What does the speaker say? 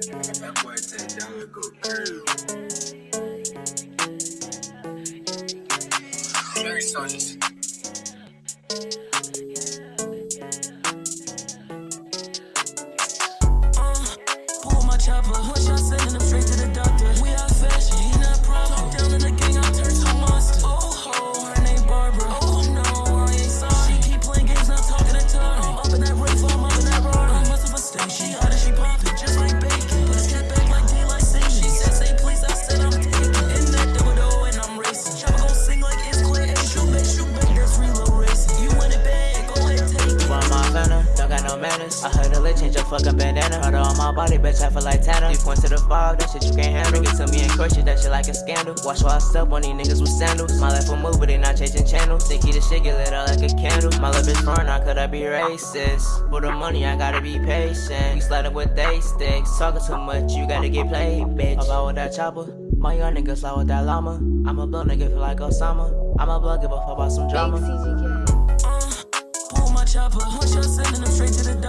That go. Very solid. Pull my chopper, one shot sending manners. I heard a lit change your fucking bandana. Heard her on my body, bitch, I feel like Tanner. You point to the fog, that shit you can't handle. Bring it to me and crush it, that shit like a scandal. Watch while I step on these niggas with sandals. My life will move, but they not changing channels. They keep the shit get lit out like a candle. My love is foreign, how could I be racist? For the money, I gotta be patient. You sliding with they sticks. Talking too much, you gotta get played, bitch. About with that chopper. My young niggas slide with that llama. I'm a blood nigga, feel like Osama. I'm a blood, give a fuck about some drama. Pull uh, my chopper, one shot sending him straight to the